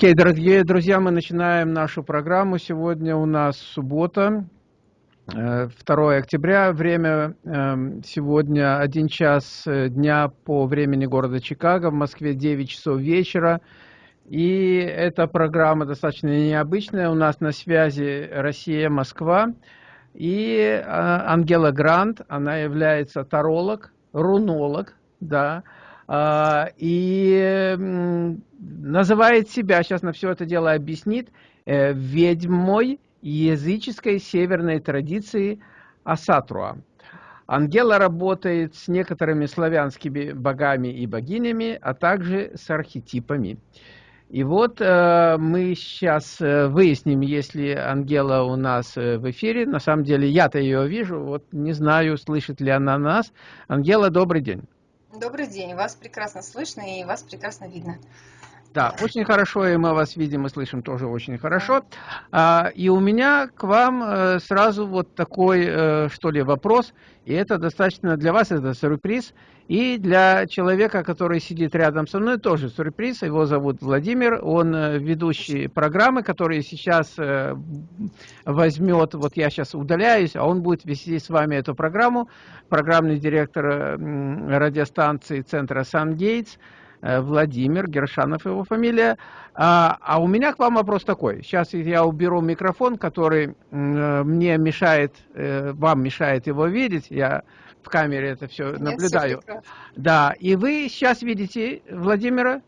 Окей, дорогие друзья, мы начинаем нашу программу. Сегодня у нас суббота, 2 э, октября. Время эм, сегодня 1 час э, дня по времени города Чикаго. В Москве 9 часов вечера. И эта программа достаточно необычная. У нас на связи Россия, Москва. И э, Ангела Грант, она является таролог, рунолог, да, и называет себя, сейчас на все это дело объяснит, э, ведьмой языческой северной традиции Асатруа. Ангела работает с некоторыми славянскими богами и богинями, а также с архетипами. И вот э, мы сейчас э, выясним, если Ангела у нас э, в эфире. На самом деле я-то ее вижу, вот не знаю, слышит ли она нас. Ангела, добрый день. Добрый день, вас прекрасно слышно и вас прекрасно видно. Да, очень хорошо, и мы вас видим и слышим тоже очень хорошо. А, и у меня к вам э, сразу вот такой, э, что ли, вопрос, и это достаточно для вас, это сюрприз, и для человека, который сидит рядом со мной, тоже сюрприз, его зовут Владимир, он э, ведущий программы, которые сейчас возьмет, вот я сейчас удаляюсь, а он будет вести с вами эту программу, программный директор радиостанции центра «Сан-Гейтс», Владимир, Гершанов его фамилия. А, а у меня к вам вопрос такой. Сейчас я уберу микрофон, который э, мне мешает, э, вам мешает его видеть. Я в камере это все Нет, наблюдаю. Все да, и вы сейчас видите Владимира?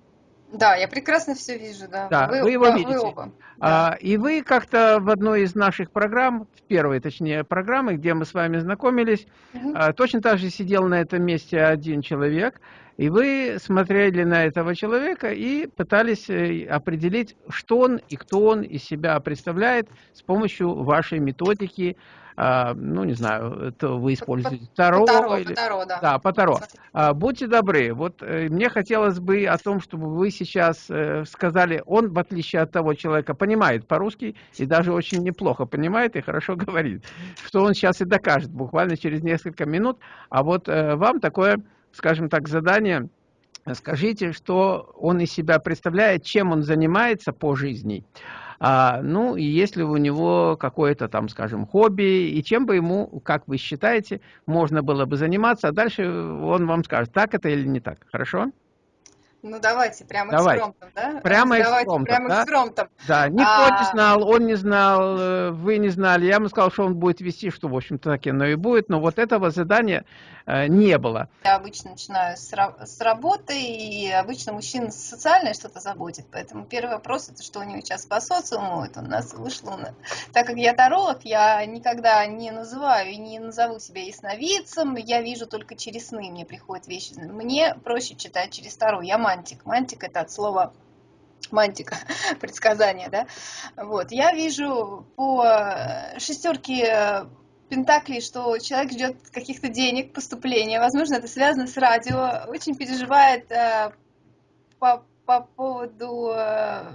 Да, я прекрасно все вижу, да. Да, вы, вы его да, видите. Вы оба. А, и вы как-то в одной из наших программ, в первой, точнее, программы, где мы с вами знакомились, угу. а, точно так же сидел на этом месте один человек, и вы смотрели на этого человека и пытались э, определить, что он и кто он из себя представляет с помощью вашей методики, а, ну, не знаю, это вы используете Таро. Таро, или... Таро, да. Да, по Таро. А, будьте добры, вот э, мне хотелось бы о том, чтобы вы сейчас э, сказали, он, в отличие от того человека, понимает по-русски и даже очень неплохо понимает и хорошо говорит, что он сейчас и докажет буквально через несколько минут, а вот вам такое скажем так, задание. Скажите, что он из себя представляет, чем он занимается по жизни. А, ну, и если у него какое-то там, скажем, хобби, и чем бы ему, как вы считаете, можно было бы заниматься, а дальше он вам скажет, так это или не так. Хорошо? Ну давайте прямо Давай. экспромтом, да? Прямо давайте, экспромтом, прямо да? экспромтом. Да, никто а... не знал, он не знал, э, вы не знали. Я ему сказал, что он будет вести, что, в общем-то, так оно и будет. Но вот этого задания э, не было. Я обычно начинаю с, с работы, и обычно мужчин социальное что-то заботит. Поэтому первый вопрос, это что у него сейчас по социуму, это у нас вышло. Так как я таролог, я никогда не называю и не назову себя ясновидцем, я вижу только через сны, мне приходят вещи. Мне проще читать через Таро. Я мантик. Мантик это от слова мантика, предсказание, да. Вот, я вижу по шестерке Пентаклей, что человек ждет каких-то денег, поступления, возможно, это связано с радио, очень переживает э, по, по поводу э,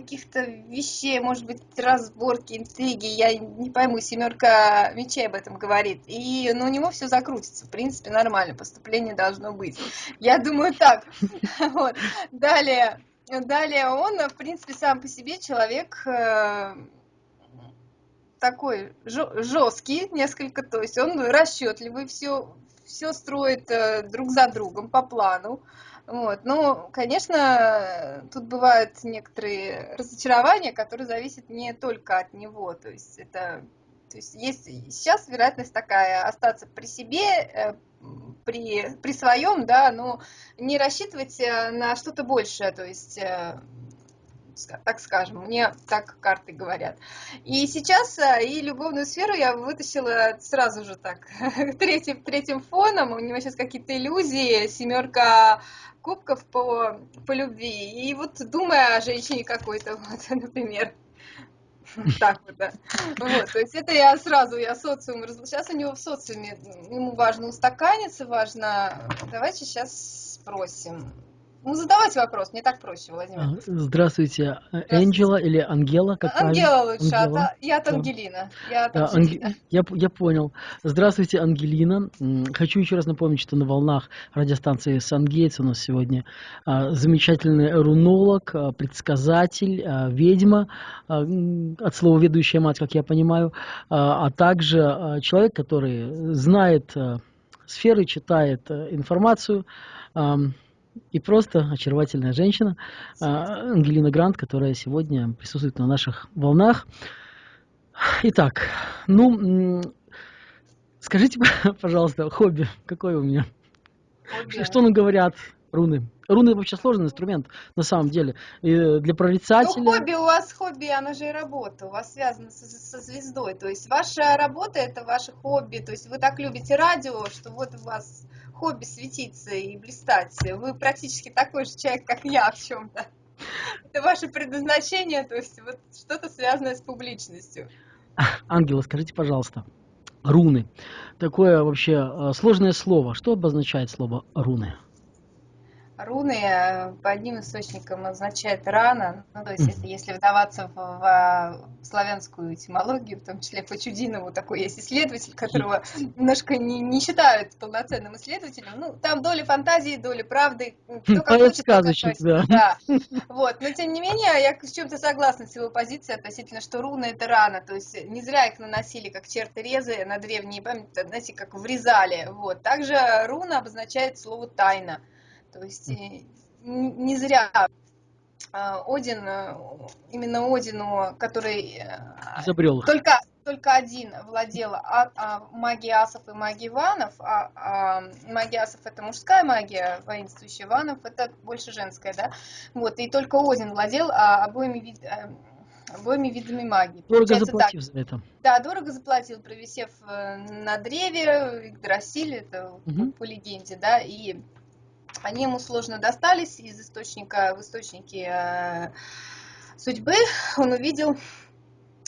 каких-то вещей, может быть, разборки, интриги, я не пойму, семерка мечей об этом говорит. И ну, у него все закрутится, в принципе, нормально, поступление должно быть. Я думаю так. Далее, далее он, в принципе, сам по себе человек э, такой жесткий несколько, то есть он расчетливый, все, все строит э, друг за другом по плану. Вот. Ну, конечно, тут бывают некоторые разочарования, которые зависят не только от него. То есть это то есть есть сейчас вероятность такая остаться при себе, э, при, при своем, да, но не рассчитывать э, на что-то большее, то есть э, так скажем, мне так карты говорят. И сейчас и любовную сферу я вытащила сразу же так, третьим, третьим фоном, у него сейчас какие-то иллюзии, семерка кубков по, по любви. И вот думая о женщине какой-то, вот, например. Так вот, да. Вот, то есть это я сразу, я социум, сейчас у него в социуме, ему важно устаканиться, важно, давайте сейчас спросим. Ну, задавайте вопрос, мне так проще, Владимир. А, здравствуйте, Энджела или Ангела? Как Ангела правильно? лучше, Ангела. А я от Ангелина. Я, от Ангелина. Я, я понял. Здравствуйте, Ангелина. Хочу еще раз напомнить, что на волнах радиостанции Сангейтс у нас сегодня а, замечательный рунолог, а, предсказатель, а, ведьма, а, от слова ведущая мать, как я понимаю, а, а также а, человек, который знает а, сферы, читает а, информацию, а, и просто очаровательная женщина а, Ангелина Грант, которая сегодня присутствует на наших волнах. Итак, ну, скажите, пожалуйста, хобби какое у меня? Хобби. Что нам говорят руны? Руны вообще сложный инструмент, на самом деле. И для прорицателя... Ну, хобби у вас, хобби, оно же и работа. У вас связано со, со звездой. То есть ваша работа – это ваше хобби. То есть вы так любите радио, что вот у вас хобби светиться и блистать. Вы практически такой же человек, как я в чем-то. Это ваше предназначение, то есть вот что-то связанное с публичностью. Ангела, скажите, пожалуйста, руны. Такое вообще э, сложное слово. Что обозначает слово руны? Руны э, по одним источникам означает рана, ну, то есть если, если вдаваться в, в славянскую этимологию, в том числе по Чудинову, такой есть исследователь, которого немножко не, не считают полноценным исследователем, ну, там доля фантазии, доля правды, кто как хочет, сказочник, да. да. Вот, но тем не менее, я с чем-то согласна с его позицией относительно, что руны это рана, то есть не зря их наносили как черты резы на древние памяти, знаете, как врезали, вот. Также руна обозначает слово тайна. То есть э, не зря а, Один, э, именно Одину, который э, изобрел только только один владел а, а, магией асов и магией ванов, а, а магия асов это мужская магия, воинствующая ванов это больше женская, да, вот, и только Один владел а, обоими, вид, обоими видами магии. Дорого Получается, заплатил так, за это. Да, дорого заплатил, провисев на древе, Игдрасиль, это угу. по легенде, да, и они ему сложно достались из источника в источнике э, судьбы. Он увидел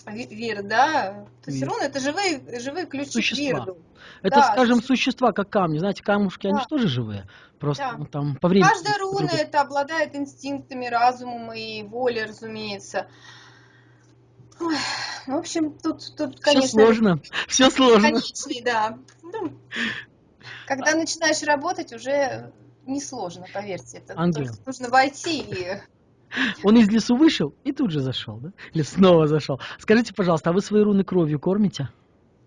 Вир, да? То есть руны это живые, живые ключи существа. к Вирду. Это, да, скажем, существа, как камни. Знаете, камушки, да. они же тоже живые. Просто да. там по времени. Каждая руна это обладает инстинктами, разумом и волей, разумеется. Ой, в общем, тут, тут конечно... Все сложно, все сложно. Конечный, да. Ну, когда начинаешь работать, уже несложно, поверьте. Это Ангел. нужно войти и... Он из лесу вышел и тут же зашел, да? Или снова зашел. Скажите, пожалуйста, а вы свои руны кровью кормите?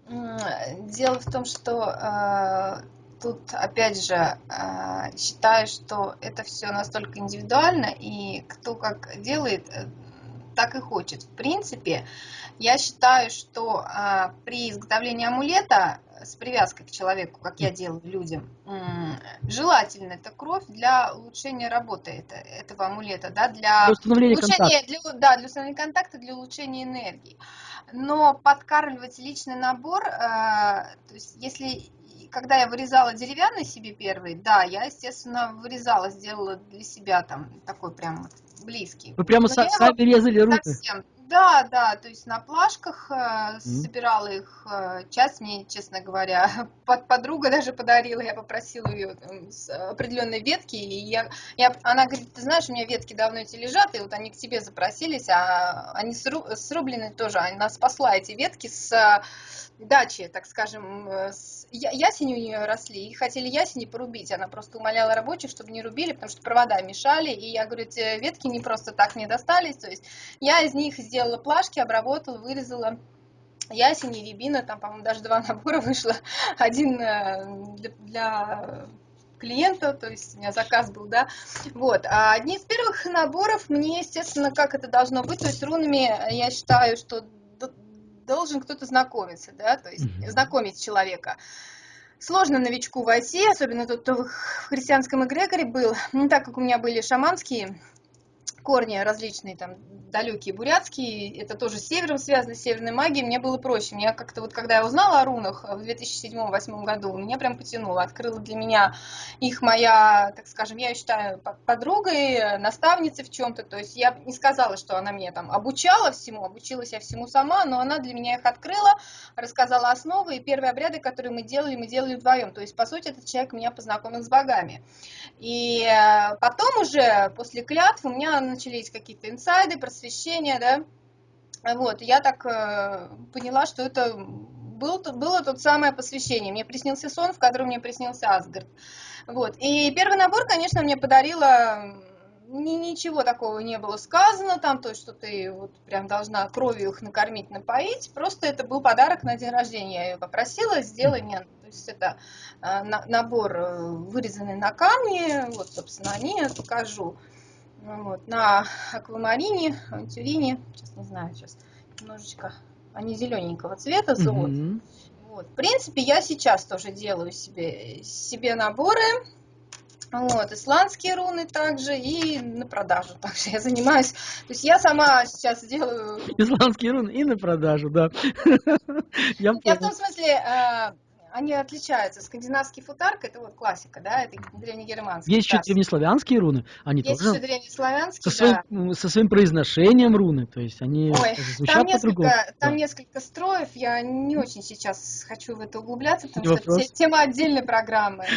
Дело в том, что э, тут, опять же, э, считаю, что это все настолько индивидуально, и кто как делает, э, так и хочет. В принципе, я считаю, что э, при изготовлении амулета с привязкой к человеку, как я делаю людям, желательно это кровь для улучшения работы это, этого амулета, да, для, для установления улучшения, для, да, для установления контакта, для улучшения энергии. Но подкармливать личный набор, э, то есть если когда я вырезала деревянный себе первый, да, я, естественно, вырезала, сделала для себя там такой прям близкий. Вы прямо со, сами резали руки? Совсем, да, да, то есть на плашках э, собирала их. Э, часть мне, честно говоря, под, подруга даже подарила. Я попросила ее там, с определенной ветки. И я, я, она говорит, ты знаешь, у меня ветки давно эти лежат, и вот они к тебе запросились, а они сру, срублены тоже. Она спасла эти ветки с дачи, так скажем, э, с, ясени у нее росли, и хотели ясени порубить. Она просто умоляла рабочих, чтобы не рубили, потому что провода мешали. И я говорю, эти ветки не просто так мне достались. То есть я из них сделала плашки, обработала, вырезала ясени, рябина, там, по-моему, даже два набора вышло. Один э, для, для клиента, то есть у меня заказ был, да, вот, а одни из первых наборов мне, естественно, как это должно быть, то есть рунами я считаю, что должен кто-то знакомиться, да, то есть mm-hmm. знакомить человека. Сложно новичку войти, особенно тот, кто в христианском эгрегоре был, не так как у меня были шаманские корни различные, там, далекие бурятские, это тоже с севером связано, с северной магией, мне было проще. Мне как-то вот, когда я узнала о рунах в 2007-2008 году, меня прям потянуло, открыла для меня их моя, так скажем, я считаю подругой, наставницей в чем-то, то есть я не сказала, что она меня там обучала всему, обучилась я всему сама, но она для меня их открыла, рассказала основы, и первые обряды, которые мы делали, мы делали вдвоем, то есть, по сути, этот человек меня познакомил с богами. И э, потом уже, после клятв, у меня начались какие-то инсайды, просвещения, да, вот, я так э, поняла, что это был, было тот самое посвящение. Мне приснился сон, в котором мне приснился Асгард. Вот. И первый набор, конечно, мне подарила ни, ничего такого не было сказано там, то что ты вот прям должна кровью их накормить, напоить. Просто это был подарок на день рождения. Я ее попросила, сделай мне. То есть это э, на, набор э, вырезанный на камне. Вот, собственно, они я покажу. Ну вот, на аквамарине, антюрине, сейчас не знаю, сейчас немножечко, они зелененького цвета, золот. Mm-hmm. Вот. В принципе, я сейчас тоже делаю себе, себе наборы, вот, исландские руны также и на продажу также я занимаюсь. То есть я сама сейчас делаю... Исландские руны и на продажу, да. Я, я в том смысле, а, они отличаются. Скандинавский футарк это вот классика, да, это древнегерманский. Есть еще древнеславянские руны, они есть тоже. Есть еще древнеславянские, со своим, да. Со своим произношением руны, то есть они Ой, звучат там несколько, Там да. несколько строев, я не очень сейчас хочу в это углубляться, потому не что это тема отдельной программы.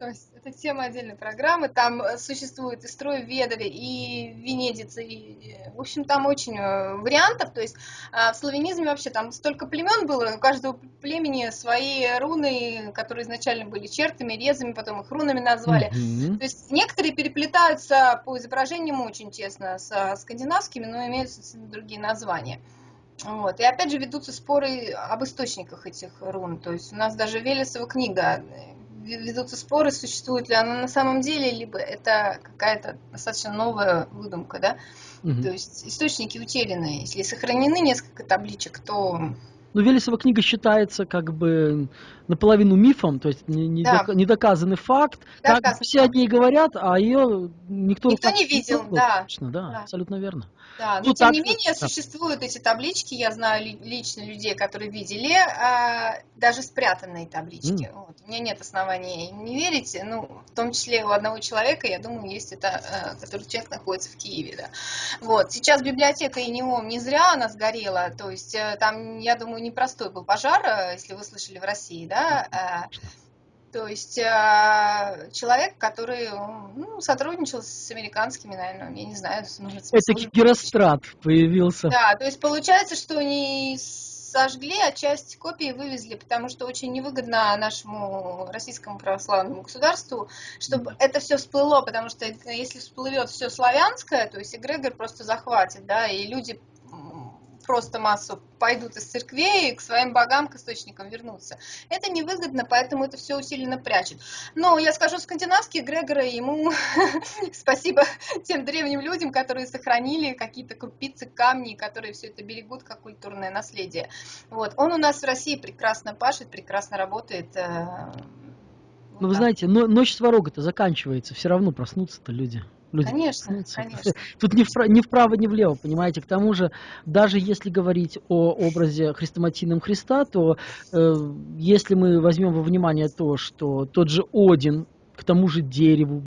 То есть это тема отдельной программы. Там э, существует и строй Ведали, и Венедица, и, в общем, там очень э, вариантов. То есть а, в славянизме вообще там столько племен было, у каждого племени свои руны, которые изначально были чертами, резами, потом их рунами назвали. Mm-hmm. То есть некоторые переплетаются по изображениям очень тесно с скандинавскими, но имеют другие названия. Вот. И опять же ведутся споры об источниках этих рун. То есть у нас даже Велесова книга ведутся споры, существует ли она на самом деле, либо это какая-то достаточно новая выдумка, да. Угу. То есть источники утеряны. Если сохранены несколько табличек, то ну, Велесова книга считается как бы наполовину мифом, то есть недоказанный да. факт. Как все о ней говорят, а ее никто, никто не видел. Да. Точно, да, да, абсолютно верно. Да, но ну, тем так, не менее да. существуют эти таблички, я знаю лично людей, которые видели, а, даже спрятанные таблички. Mm. Вот. У меня нет оснований не верить, ну, в том числе у одного человека, я думаю, есть это, а, который человек находится в Киеве, да. Вот, сейчас библиотека и ИНИОМ не зря она сгорела, то есть э, там, я думаю, непростой был пожар, э, если вы слышали в России, да, а, то есть э, человек, который ну, сотрудничал с американскими, наверное, я не знаю, нужно Это Герострат появился. Да, то есть получается, что они сожгли, а часть копий вывезли, потому что очень невыгодно нашему российскому православному государству, чтобы это все всплыло, потому что если всплывет все славянское, то есть эгрегор просто захватит, да, и люди просто массу пойдут из церквей и к своим богам, к источникам вернутся. Это невыгодно, поэтому это все усиленно прячет. Но я скажу, скандинавские Грегоры, ему спасибо тем древним людям, которые сохранили какие-то крупицы камней, которые все это берегут как культурное наследие. Вот. Он у нас в России прекрасно пашет, прекрасно работает. Э, ну, вы знаете, но ночь сварога-то заканчивается, все равно проснутся-то люди. Люди конечно, конечно. Тут ни, вправо, ни вправо, ни влево, понимаете. К тому же, даже если говорить о образе хрестоматийном Христа, то э, если мы возьмем во внимание то, что тот же Один к тому же дереву